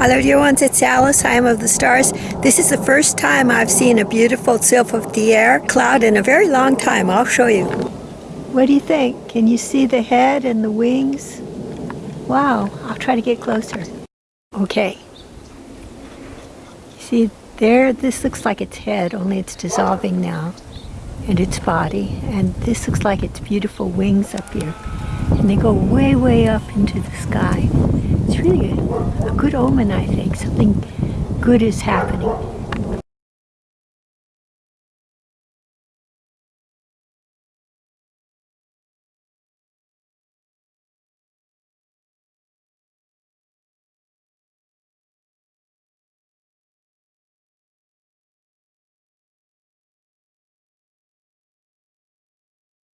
Hello dear ones, it's Alice. I am of the stars. This is the first time I've seen a beautiful Sylph of the air cloud in a very long time. I'll show you. What do you think? Can you see the head and the wings? Wow, I'll try to get closer. Okay. See there, this looks like its head, only it's dissolving now. And its body. And this looks like its beautiful wings up here. And they go way, way up into the sky. Really a, a good omen, I think. Something good is happening.